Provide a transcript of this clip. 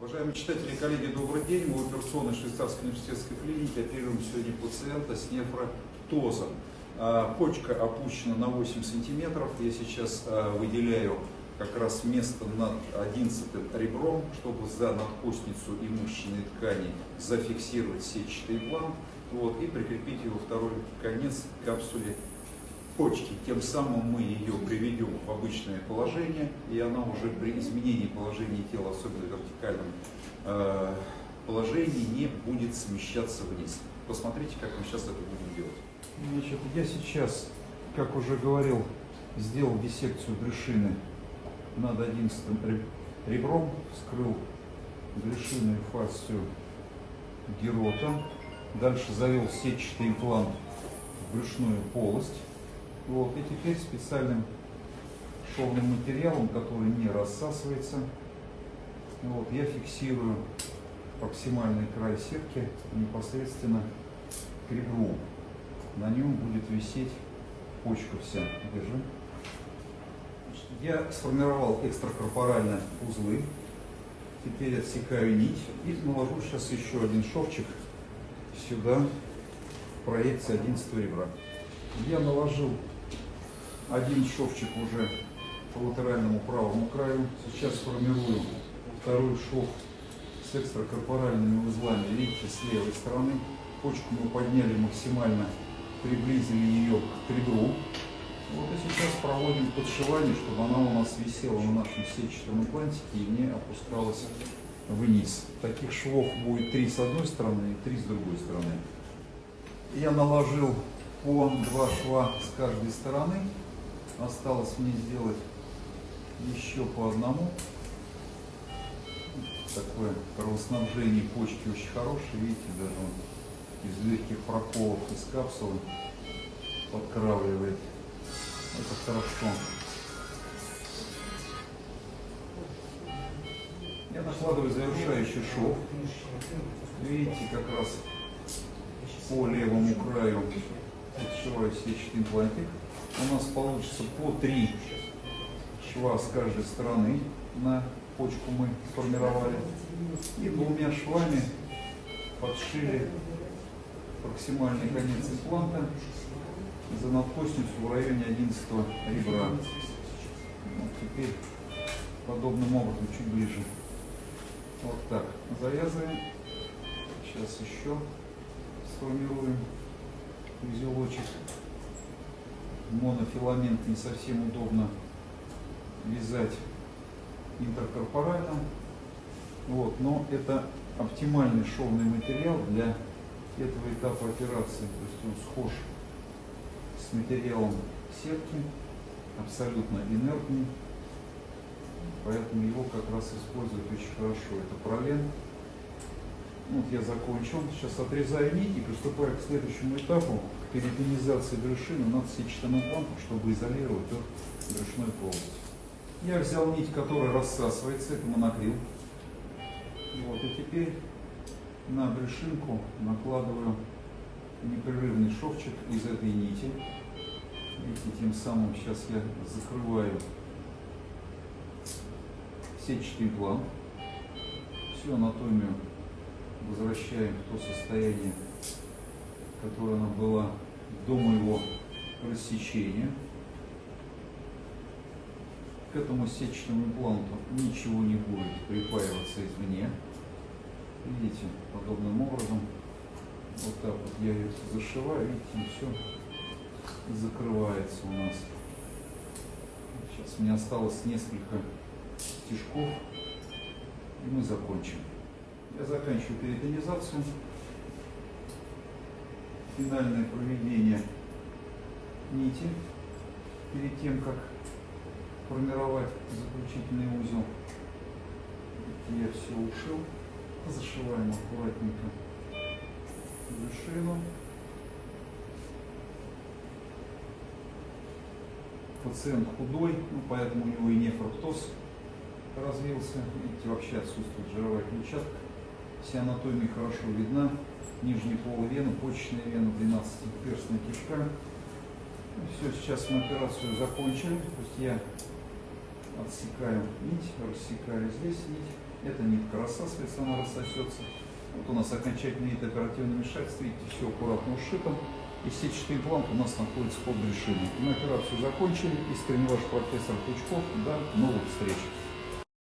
Уважаемые читатели и коллеги, добрый день. Мы в операционной швейцарской университетской клинике оперируем сегодня пациента с нефротозом. А, почка опущена на 8 сантиметров. Я сейчас а, выделяю как раз место над 11 ребром, чтобы за надкостницу и мышечные ткани зафиксировать сетчатый имплант вот, и прикрепить его второй конец капсуле почки. Тем самым мы ее приведем в обычное положение, и она уже при изменении положения тела, особенно в вертикальном э, положении, не будет смещаться вниз. Посмотрите, как мы сейчас это будем делать. Значит, я сейчас, как уже говорил, сделал диссекцию брюшины над 11 ребром, вскрыл брюшинную фасцию герота, дальше завел сетчатый имплант в брюшную полость, вот, и теперь специальным шовным материалом, который не рассасывается, вот, я фиксирую проксимальный край сетки непосредственно к ребру. На нем будет висеть почка вся. Держи. Я сформировал экстракорпоральные узлы. Теперь отсекаю нить и наложу сейчас еще один шовчик сюда, в проекции 11 ребра. Я наложил один шовчик уже по латеральному правому краю. Сейчас формирую второй шов с экстракорпоральными узлами. Видите, с левой стороны. Почку мы подняли максимально, приблизили ее к ребру. Вот и сейчас проводим подшивание, чтобы она у нас висела на нашем сетчатом имплантике и не опускалась вниз. Таких швов будет три с одной стороны и три с другой стороны. Я наложил по два шва с каждой стороны. Осталось мне сделать еще по одному. Такое кровоснабжение почки очень хорошее. Видите, даже он из легких проколов из капсулы подкравливает. Это хорошо. Я накладываю завершающий шов. Видите, как раз по левому краю отшиваю сетчатый имплантик у нас получится по три шва с каждой стороны на почку мы сформировали. И двумя швами подшили проксимальный конец импланта за надкостницу в районе 11 ребра. Вот теперь подобным образом чуть ближе. Вот так. Завязываем. Сейчас еще сформируем узелочек монофиламент не совсем удобно вязать интеркорпорально. Вот, но это оптимальный шовный материал для этого этапа операции. То есть он схож с материалом сетки, абсолютно инертный. Поэтому его как раз использовать очень хорошо. Это пролен. Вот я закончил. Сейчас отрезаю нить и приступаю к следующему этапу перитонизации брюшины над сетчатым имплантом, чтобы изолировать от брюшной полости. Я взял нить, которая рассасывается, это монокрил. Вот, и теперь на брюшинку накладываю непрерывный шовчик из этой нити. Видите, тем самым сейчас я закрываю сетчатый имплант. Всю анатомию возвращаем в то состояние, которая она была до моего рассечения. К этому сетчатому импланту ничего не будет припаиваться извне. Видите, подобным образом, вот так вот я ее зашиваю, видите, все закрывается у нас. Сейчас мне осталось несколько стежков, и мы закончим. Я заканчиваю перитонизацию финальное проведение нити перед тем, как формировать заключительный узел. Я все ушил. Зашиваем аккуратненько вершину. Пациент худой, ну, поэтому у него и нефроктоз развился. Видите, вообще отсутствует жировая клетчатка. Вся анатомия хорошо видна нижней полой вены, почечная вена, 12-перстная кишка. Ну, все, сейчас мы операцию закончили. То есть я Отсекаем нить, рассекали здесь нить. Эта нитка рассасывается, она рассосется. Вот у нас окончательный вид оперативного вмешательства. Видите, все аккуратно ушито. И сетчатый имплант у нас находится под решением. Мы операцию закончили. Искренне ваш профессор Пучков. До новых встреч.